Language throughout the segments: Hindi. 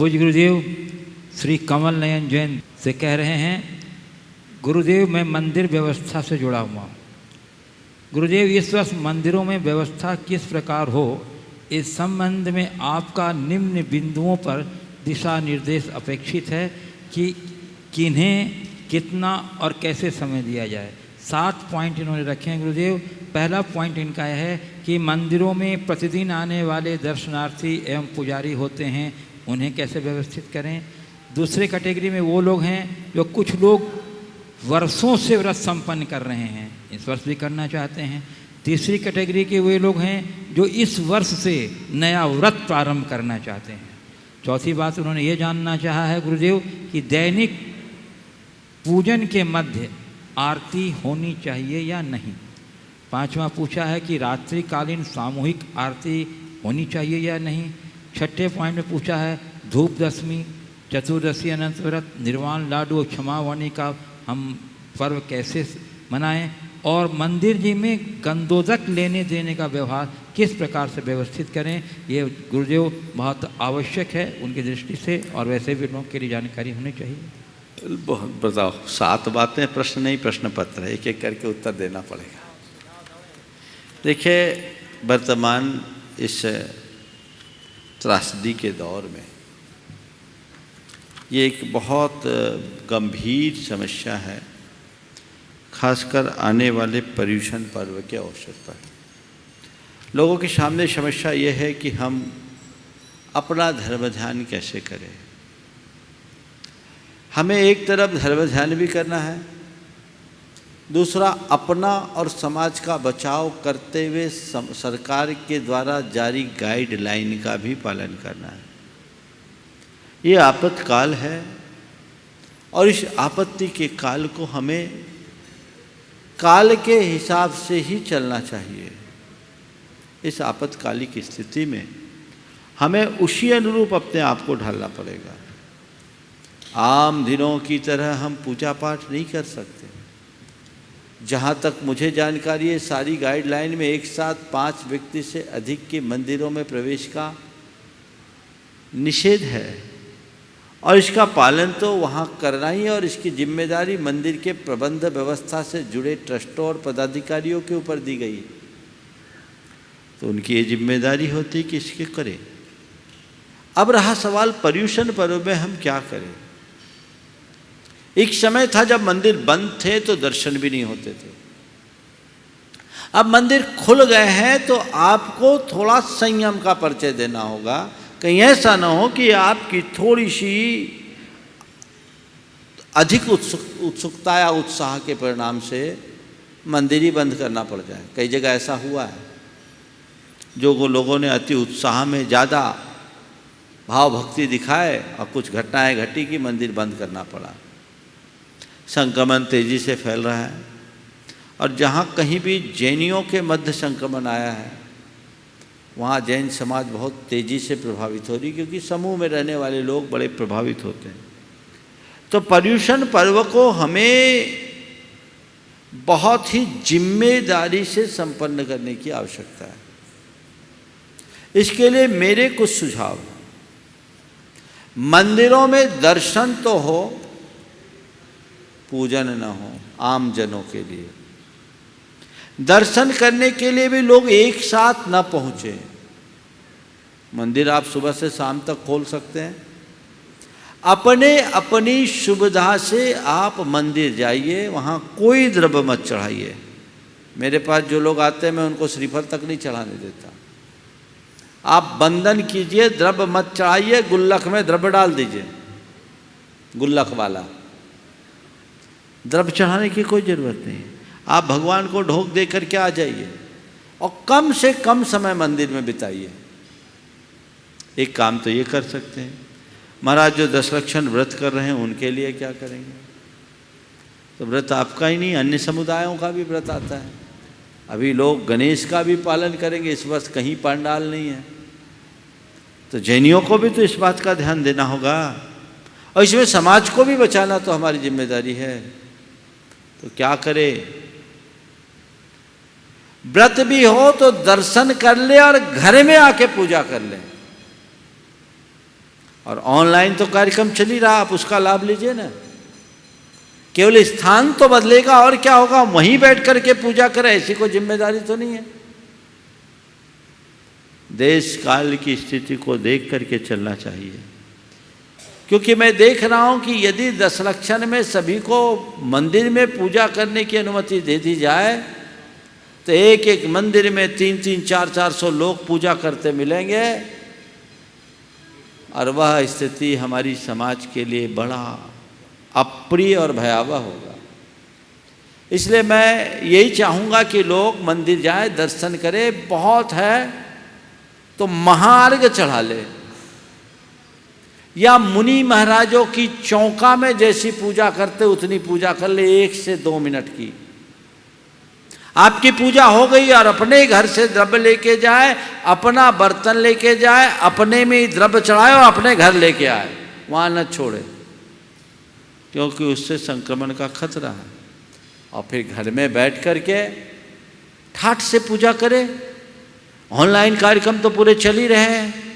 पूज गुरुदेव श्री कमल नयन जैन से कह रहे हैं, गुरुदेव, मैं मंदिर व्यवस्था से जुड़ा हुआ हूँ। गुरुदेव, इस वर्ष मंदिरों में व्यवस्था किस प्रकार हो, इस संबंध में आपका निम्न बिंदुओं पर दिशा निर्देश अपेक्षित है कि किन्हें कितना और कैसे समय दिया जाए। सात पॉइंट इन्होंने रखे हैं गुरुदेव। पहला पॉइंट इनका है कि मंदिरों में प्रतिदिन आने वाले दर्शनार्थी एवं पुजारी होते हैं। उन्हें कैसे व्यवस्थित करें? दूसरे कैटेगरी में वो लोग हैं जो कुछ लोग वर्षों से व्रत संपन्न कर रहे हैं, इस वर्ष भी करना चाहते हैं। तीसरी कैटेगरी के वे लोग हैं जो इस वर्ष से नया व्रत प्रारंभ करना चाहते हैं। चौथी बात उन्होंने ये जानना चाहा है गुरुदेव कि दैनिक पूजन के मध्य आरती होनी चाहिए या नहीं? पांचवा पूछा है कि रात्रिकालीन सामूहिक आरती होनी चाहिए या नहीं? छठे पॉइंट में पूछा है, धूप दशमी, चतुर्दशी अनंत व्रत, निर्वाण लाडू और क्षमावाणी का हम पर्व कैसे मनाएँ? और मंदिर जी में गंदोदक लेने देने का व्यवहार किस प्रकार से व्यवस्थित करें? ये गुरुदेव बहुत आवश्यक है उनकी दृष्टि से, और वैसे भी लोगों के लिए जानकारी होनी चाहिए। बहुत बताओ, सात बातें, प्रश्न नहीं, प्रश्न पत्र, एक एक करके उत्तर देना पड़ेगा। देखिए, वर्तमान इस त्रासदी के दौर में। ये एक बहुत गंभीर समस्या है, खासकर आने वाले पर्यूषण पर्व के अवसर पर। लोगों के सामने समस्या ये है कि हम अपना धर्म ध्यान कैसे करें। हमें एक तरफ़ धर्म ध्यान भी करना है दूसरा, अपना और समाज का बचाव करते हुए सरकार के द्वारा जारी गाइडलाइन का भी पालन करना है। ये आपत्तकाल है और इस आपत्ति के काल को हमें काल के हिसाब से ही चलना चाहिए। इस आपत्तकालिक स्थिति में हमें उसी अनुरूप अपने आप को ढालना पड़ेगा। आम दिनों की तरह हम पूजा पाठ नहीं कर सकते। जहाँ तक मुझे जानकारी है, सारी गाइडलाइन में एक साथ पाँच व्यक्ति से अधिक के मंदिरों में प्रवेश का निषेध है। और इसका पालन तो वहाँ करना ही है और इसकी ज़िम्मेदारी मंदिर के प्रबंध व्यवस्था से जुड़े ट्रस्टों और पदाधिकारियों के ऊपर दी गई। तो उनकी ये ज़िम्मेदारी होती कि इसके करें। अब रहा सवाल पर्यूषण पर्व में हम क्या करें? एक समय था जब मंदिर बंद थे तो दर्शन भी नहीं होते थे। अब मंदिर खुल गए हैं तो आपको थोड़ा संयम का परिचय देना होगा। कहीं ऐसा ना हो कि आपकी थोड़ी सी अधिक उत्सुक, उत्सुकता या उत्साह के परिणाम से मंदिर ही बंद करना पड़ जाए। कई जगह ऐसा हुआ है। जो वो लोगों ने अति उत्साह में ज़्यादा भाव भक्ति दिखाए और कुछ घटनाएँ घटी कि मंदिर बंद करना पड़ा। संक्रमण तेज़ी से फैल रहा है। और जहाँ कहीं भी जैनियों के मध्य संक्रमण आया है, वहाँ जैन समाज बहुत तेज़ी से प्रभावित हो रही क्योंकि समूह में रहने वाले लोग बड़े प्रभावित होते हैं। तो पर्यूषण पर्व को हमें बहुत ही ज़िम्मेदारी से संपन्न करने की आवश्यकता है। इसके लिए मेरे कुछ सुझाव। मंदिरों में दर्शन तो हो पूजन न हो आम जनों के लिए। दर्शन करने के लिए भी लोग एक साथ न पहुँचे। मंदिर आप सुबह से शाम तक खोल सकते हैं। अपने अपनी सुविधा से आप मंदिर जाइए, वहाँ कोई द्रव्य मत चढ़ाइए। मेरे पास जो लोग आते हैं, मैं उनको श्रीफल तक नहीं चढ़ाने देता। आप बंधन कीजिए, द्रव्य मत चढ़ाइए गुल्लक में द्रव्य डाल दीजिए। गुल्लक वाला। द्रव्य चढ़ाने की कोई ज़रूरत नहीं। आप भगवान को ढोक दे करके आ जाइए? और कम से कम समय मंदिर में बिताइए। एक काम तो ये कर सकते हैं। महाराज जो दस लक्षण व्रत कर रहे हैं, उनके लिए क्या करेंगे? तो व्रत आपका ही नहीं, अन्य समुदायों का भी व्रत आता है। अभी लोग गणेश का भी पालन करेंगे, इस वर्ष कहीं पंडाल नहीं है। तो जैनियों को भी तो इस बात का ध्यान देना होगा। और इसमें समाज को भी बचाना तो हमारी ज़िम्मेदारी है। तो क्या करे? व्रत भी हो तो दर्शन कर ले और घर में आके पूजा कर ले। और ऑनलाइन तो कार्यक्रम चल ही रहा, आप उसका लाभ लीजिए ना। केवल स्थान तो बदलेगा, और क्या होगा? वहीं बैठ करके पूजा करें, ऐसी कोई ज़िम्मेदारी तो नहीं है। देश काल की स्थिति को देख करके चलना चाहिए। क्योंकि मैं देख रहा हूँ कि यदि दस लक्षण में सभी को मंदिर में पूजा करने की अनुमति दे दी जाए तो एक एक मंदिर में तीन तीन, चार चार सौ लोग पूजा करते मिलेंगे, और वह स्थिति हमारी समाज के लिए बड़ा अप्रिय और भयावह होगा। इसलिए मैं यही चाहूँगा कि लोग मंदिर जाए, दर्शन करें, बहुत है तो महार्घ चढ़ा ले। या मुनि महाराजों की चौका में जैसी पूजा करते, उतनी पूजा कर ले, एक से दो मिनट की। आपकी पूजा हो गई और अपने घर से द्रव्य लेके जाए, अपना बर्तन लेके जाए, अपने में ही द्रव्य चढ़ाए और अपने घर लेके आए। वहाँ न छोड़े, क्योंकि उससे संक्रमण का खतरा है। और फिर घर में बैठ करके ठाठ से पूजा करें। ऑनलाइन कार्यक्रम तो पूरे चल ही रहे हैं।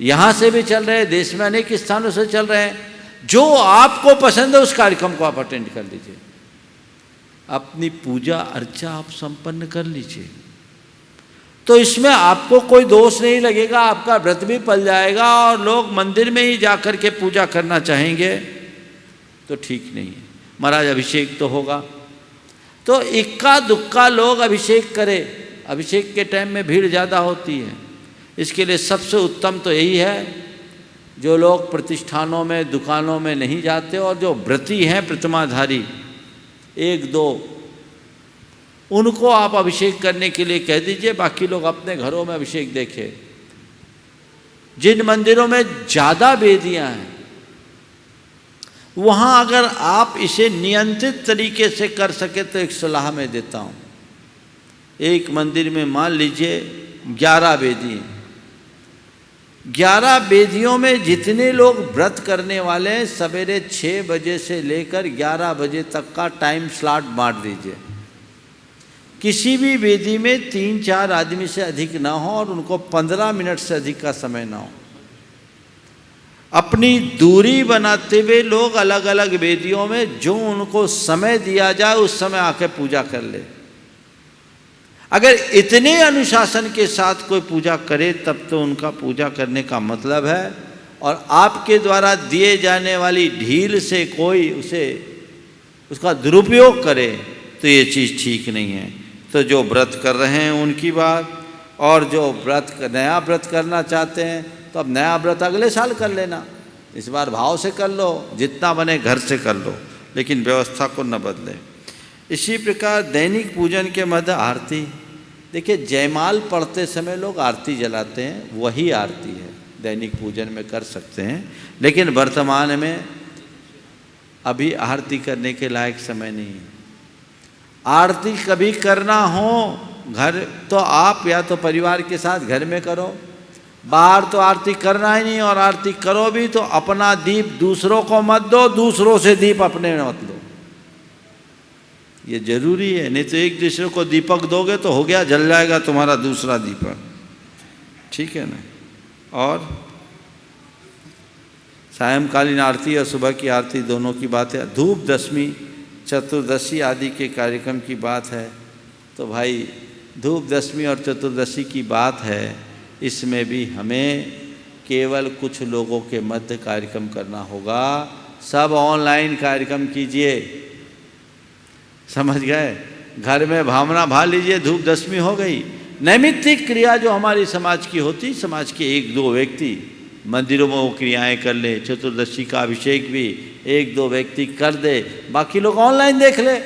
यहाँ से भी चल रहे हैं देश में अनेक स्थानों से चल रहे हैं। जो आपको पसंद है उस कार्यक्रम को आप अटेंड कर लीजिए। अपनी पूजा अर्चा आप संपन्न कर लीजिए। तो इसमें आपको कोई दोष नहीं लगेगा, आपका व्रत भी पल जाएगा और लोग मंदिर में ही जाकर के पूजा करना चाहेंगे तो ठीक नहीं है। महाराज, अभिषेक तो होगा। तो इक्का दुक्का लोग अभिषेक करें। अभिषेक के टाइम में भीड़ ज़्यादा होती है। इसके लिए सबसे उत्तम तो यही है, जो लोग प्रतिष्ठानों में, दुकानों में नहीं जाते और जो व्रती हैं प्रतिमाधारी, एक दो, उनको आप अभिषेक करने के लिए कह दीजिए, बाकी लोग अपने घरों में अभिषेक देखें। जिन मंदिरों में ज़्यादा वेदियाँ हैं, वहाँ अगर आप इसे नियंत्रित तरीके से कर सके तो एक सलाह मैं देता हूँ। एक मंदिर में मान लीजिए, ग्यारह वेदी हैं। ग्यारह वेदियों में जितने लोग व्रत करने वाले हैं, सवेरे छः बजे से लेकर ग्यारह बजे तक का टाइम स्लॉट बांट दीजिए। किसी भी वेदी में तीन चार आदमी से अधिक ना हो और उनको पंद्रह मिनट से अधिक का समय ना हो। अपनी दूरी बनाते हुए लोग अलग अलग वेदियों में जो उनको समय दिया जाए, उस समय आके पूजा कर ले। अगर इतने अनुशासन के साथ कोई पूजा करे, तब तो उनका पूजा करने का मतलब है। और आपके द्वारा दिए जाने वाली ढील से कोई उसे, उसका दुरुपयोग करे तो ये चीज़ ठीक नहीं है। तो जो व्रत कर रहे हैं उनकी बात, और जो व्रत नया व्रत करना चाहते हैं तो अब नया व्रत अगले साल कर लेना। इस बार भाव से कर लो, जितना बने घर से कर लो, लेकिन व्यवस्था को न बदले। इसी प्रकार दैनिक पूजन के मध्य आरती। देखिए, जयमाल पढ़ते समय लोग आरती जलाते हैं, वही आरती है। दैनिक पूजन में कर सकते हैं, लेकिन वर्तमान में अभी आरती करने के लायक समय नहीं है। आरती कभी करना हो, घर तो आप या तो परिवार के साथ घर में करो। बाहर तो आरती करना ही नहीं, और आरती करो भी तो अपना दीप दूसरों को मत दो, दूसरों से दीप अपने मत लो। ये ज़रूरी है, नहीं तो एक दूसरे को दीपक दोगे तो हो गया, जल जाएगा तुम्हारा दूसरा दीपक। ठीक है ना? और सायंकालीन आरती और सुबह की आरती दोनों की बात है। धूप दशमी चतुर्दशी आदि के कार्यक्रम की बात है। तो भाई धूप दशमी और चतुर्दशी की बात है, इसमें भी हमें केवल कुछ लोगों के मध्य कार्यक्रम करना होगा। सब ऑनलाइन कार्यक्रम कीजिए। समझ गए? घर में भावना भा लीजिए, धूप दशमी हो गई। नैमित्तिक क्रिया जो हमारी समाज की होती, समाज के एक दो व्यक्ति मंदिरों में वो क्रियाएँ कर ले, चतुर्दशी का अभिषेक भी एक दो व्यक्ति कर दे, बाकी लोग ऑनलाइन देख ले।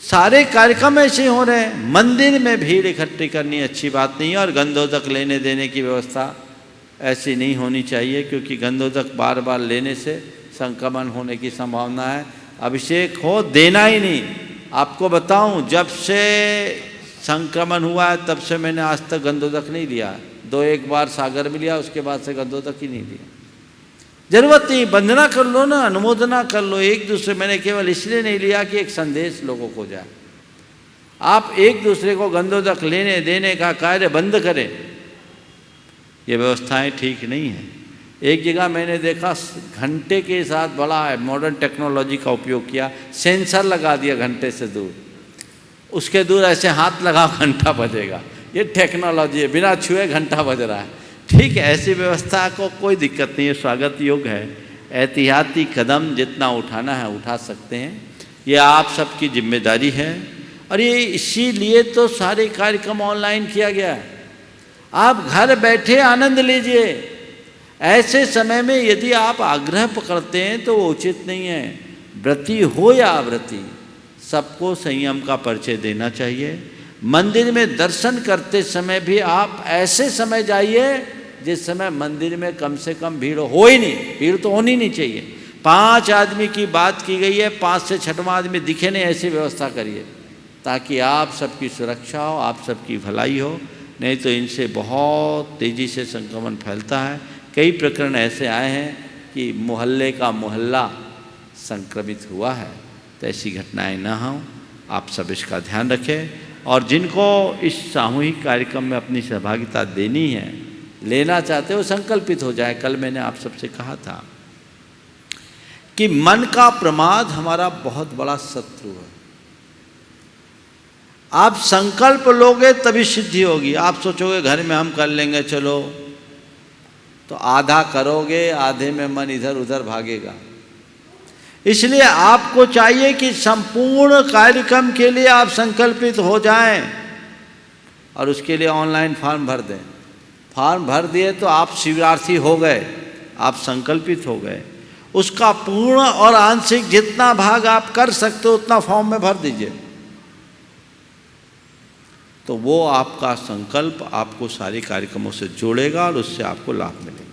सारे कार्यक्रम ऐसे हो रहे हैं। मंदिर में भीड़ इकट्ठी करनी अच्छी बात नहीं है और गंधोदक लेने देने की व्यवस्था ऐसी नहीं होनी चाहिए, क्योंकि गंधोदक बार बार लेने से संक्रमण होने की संभावना है। अभिषेक हो, देना ही नहीं। आपको बताऊँ, जब से संक्रमण हुआ है, तब से मैंने आज तक गंधोदक नहीं लिया दो एक बार सागर में लिया उसके बाद से गंधोदक ही नहीं लिया ज़रूरत नहीं, वंदना कर लो ना, अनुमोदना कर लो, एक दूसरे, मैंने केवल इसलिए नहीं लिया कि एक संदेश लोगों को जाए। आप एक दूसरे को गंधोदक लेने, देने का कार्य बंद करें। ये व्यवस्थाएँ ठीक नहीं है। एक जगह मैंने देखा, घंटे के साथ बड़ा है मॉडर्न टेक्नोलॉजी का उपयोग किया सेंसर लगा दिया घंटे से दूर। उसके दूर ऐसे हाथ लगाओ, घंटा बजेगा। ये टेक्नोलॉजी है, बिना छुए घंटा बज रहा है। ठीक है ऐसी व्यवस्था को कोई दिक्कत नहीं है, स्वागत योग्य है। एहतियाती कदम जितना उठाना है, उठा सकते हैं। ये आप सबकी ज़िम्मेदारी है। और ये इसीलिए तो सारे कार्यक्रम ऑनलाइन किया गया है। आप घर बैठे आनंद लीजिए। ऐसे समय में यदि आप आग्रह पकड़ते हैं तो वो उचित नहीं है। व्रति हो या अव्रति, सबको संयम का परिचय देना चाहिए। मंदिर में दर्शन करते समय भी आप ऐसे समय जाइए जिस समय मंदिर में कम से कम भीड़ हो ही नहीं, भीड़ तो होनी नहीं चाहिए। पाँच आदमी की बात की गई है, पाँच से छठवां आदमी दिखे नहीं, ऐसी व्यवस्था करिए, ताकि आप सबकी सुरक्षा हो, आप सबकी भलाई हो, नहीं तो इनसे बहुत तेज़ी से संक्रमण फैलता है। कई प्रकरण ऐसे आए हैं कि मोहल्ले का मोहल्ला संक्रमित हुआ है तो ऐसी घटनाएँ ना हों। आप सब इसका ध्यान रखें। और जिनको इस सामूहिक कार्यक्रम में अपनी सहभागिता देनी है, लेना चाहते हो संकल्पित हो जाए। कल मैंने आप सबसे कहा था कि मन का प्रमाद हमारा बहुत बड़ा शत्रु है। आप संकल्प लोगे तभी सिद्धि होगी। आप सोचोगे, घर में हम कर लेंगे, चलो। तो आधा करोगे, आधे में मन इधर उधर भागेगा। इसलिए आपको चाहिए कि संपूर्ण कार्यक्रम के लिए आप संकल्पित हो जाएँ और उसके लिए ऑनलाइन फॉर्म भर दें। फॉर्म भर दिए तो आप शिविरार्थी हो गए, आप संकल्पित हो गए। उसका पूर्ण और आंशिक जितना भाग आप कर सकते हो, उतना फॉर्म में भर दीजिए। तो वो आपका संकल्प आपको सारे कार्यक्रमों से जोड़ेगा और उससे आपको लाभ मिलेगा।